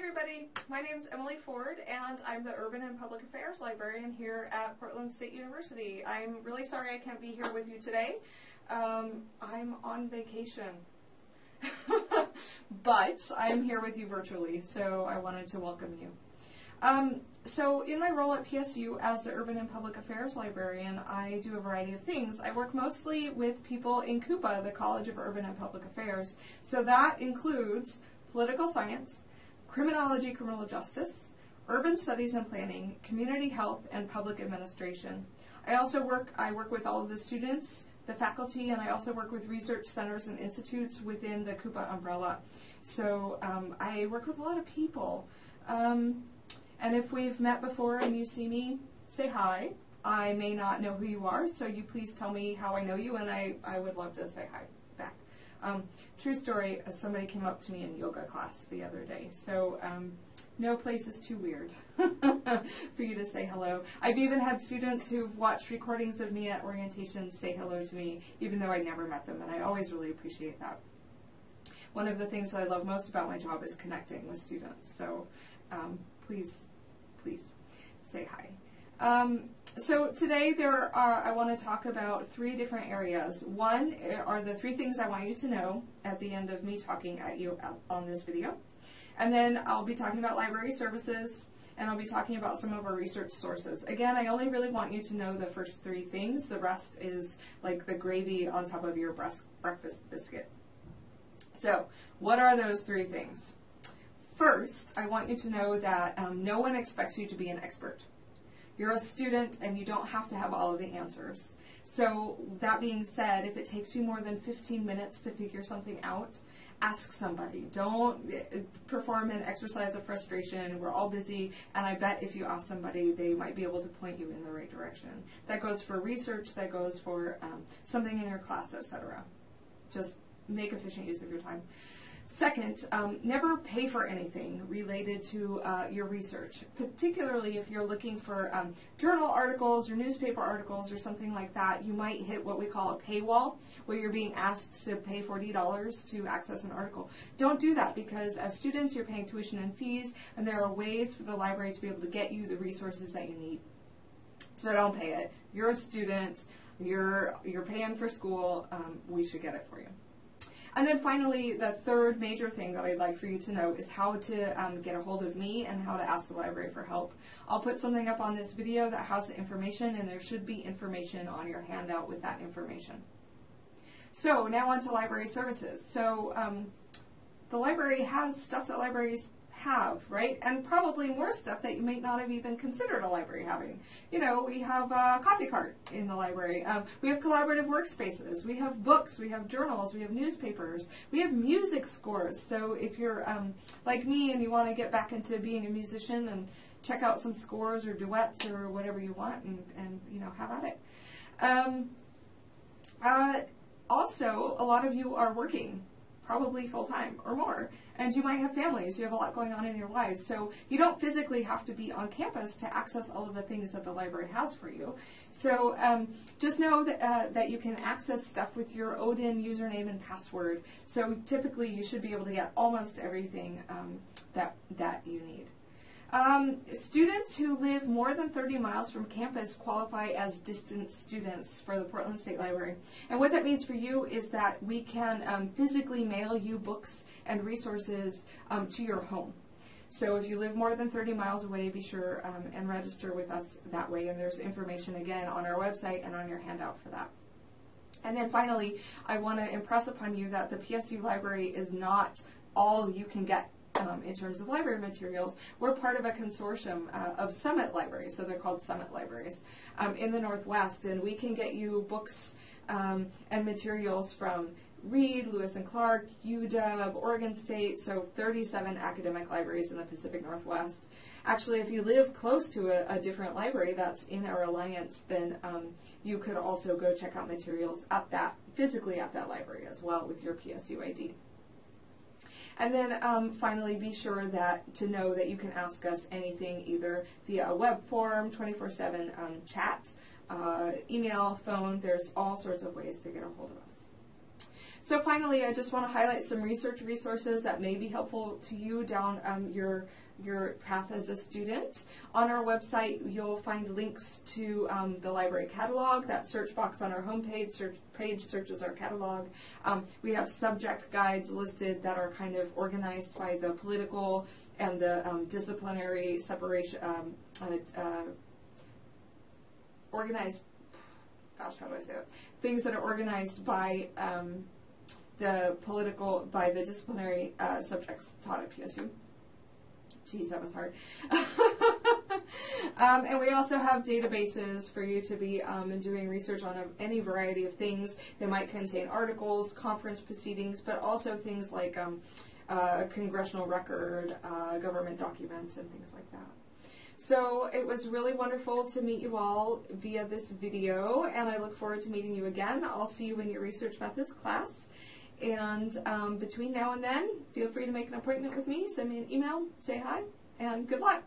everybody. My name is Emily Ford, and I'm the Urban and Public Affairs Librarian here at Portland State University. I'm really sorry I can't be here with you today. Um, I'm on vacation. but I'm here with you virtually, so I wanted to welcome you. Um, so in my role at PSU as the Urban and Public Affairs Librarian, I do a variety of things. I work mostly with people in CUPA, the College of Urban and Public Affairs. So that includes political science, criminology, criminal justice, urban studies and planning, community health, and public administration. I also work, I work with all of the students, the faculty, and I also work with research centers and institutes within the CUPA umbrella. So um, I work with a lot of people. Um, and if we've met before and you see me, say hi. I may not know who you are, so you please tell me how I know you, and I, I would love to say hi. Um, true story, uh, somebody came up to me in yoga class the other day, so um, no place is too weird for you to say hello. I've even had students who've watched recordings of me at orientation say hello to me, even though I never met them, and I always really appreciate that. One of the things that I love most about my job is connecting with students, so um, please please say hi. So today there are, I want to talk about three different areas. One eh, are the three things I want you to know at the end of me talking at you on this video. And then I'll be talking about library services, and I'll be talking about some of our research sources. Again, I only really want you to know the first three things. The rest is like the gravy on top of your breakfast biscuit. So, what are those three things? First, I want you to know that um, no one expects you to be an expert. You're a student and you don't have to have all of the answers. So that being said, if it takes you more than 15 minutes to figure something out, ask somebody. Don't perform an exercise of frustration. We're all busy, and I bet if you ask somebody, they might be able to point you in the right direction. That goes for research, that goes for um, something in your class, etc. Just make efficient use of your time. Second, um, never pay for anything related to uh, your research, particularly if you're looking for um, journal articles or newspaper articles or something like that. You might hit what we call a paywall, where you're being asked to pay $40 to access an article. Don't do that because as students, you're paying tuition and fees, and there are ways for the library to be able to get you the resources that you need. So don't pay it. You're a student. You're you're paying for school. Um, we should get it for you. And then finally, the third major thing that I'd like for you to know is how to um, get a hold of me and how to ask the library for help. I'll put something up on this video that has the information, and there should be information on your handout with that information. So now on to library services. So um, the library has stuff that libraries have, right? And probably more stuff that you might not have even considered a library having. You know, we have a coffee cart in the library. Um, we have collaborative workspaces. We have books. We have journals. We have newspapers. We have music scores. So if you're um, like me and you want to get back into being a musician and check out some scores or duets or whatever you want and, and you know, have at it. Um, uh, also, a lot of you are working probably full time or more. And you might have families, you have a lot going on in your lives. So you don't physically have to be on campus to access all of the things that the library has for you. So um, just know that, uh, that you can access stuff with your Odin username and password. So typically you should be able to get almost everything um, that, that you need. Um, students who live more than 30 miles from campus qualify as distant students for the Portland State Library. And what that means for you is that we can um, physically mail you books and resources um, to your home. So if you live more than 30 miles away, be sure um, and register with us that way. And there's information again on our website and on your handout for that. And then finally, I want to impress upon you that the PSU library is not all you can get um, in terms of library materials, we're part of a consortium uh, of Summit libraries, so they're called Summit libraries, um, in the Northwest, and we can get you books um, and materials from Reed, Lewis and Clark, UW, Oregon State, so 37 academic libraries in the Pacific Northwest. Actually, if you live close to a, a different library that's in our alliance, then um, you could also go check out materials at that, physically at that library as well with your PSU ID. And then um, finally, be sure that to know that you can ask us anything either via a web form, 24/7 um, chat, uh, email, phone. There's all sorts of ways to get a hold of us. So finally, I just want to highlight some research resources that may be helpful to you down um, your your path as a student. On our website, you'll find links to um, the library catalog. That search box on our homepage search page searches our catalog. Um, we have subject guides listed that are kind of organized by the political and the um, disciplinary separation, um, uh, uh, organized, gosh, how do I say it? Things that are organized by um, the political, by the disciplinary uh, subjects taught at PSU. Geez, that was hard. um, and we also have databases for you to be um, doing research on any variety of things. They might contain articles, conference proceedings, but also things like um, uh, congressional record, uh, government documents, and things like that. So it was really wonderful to meet you all via this video, and I look forward to meeting you again. I'll see you in your research methods class. And um, between now and then, feel free to make an appointment with me, send me an email, say hi, and good luck.